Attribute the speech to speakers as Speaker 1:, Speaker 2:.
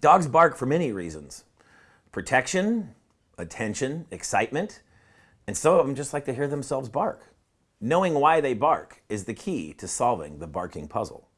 Speaker 1: Dogs bark for many reasons. Protection, attention, excitement, and some of them just like to hear themselves bark. Knowing why they bark is the key to solving the barking puzzle.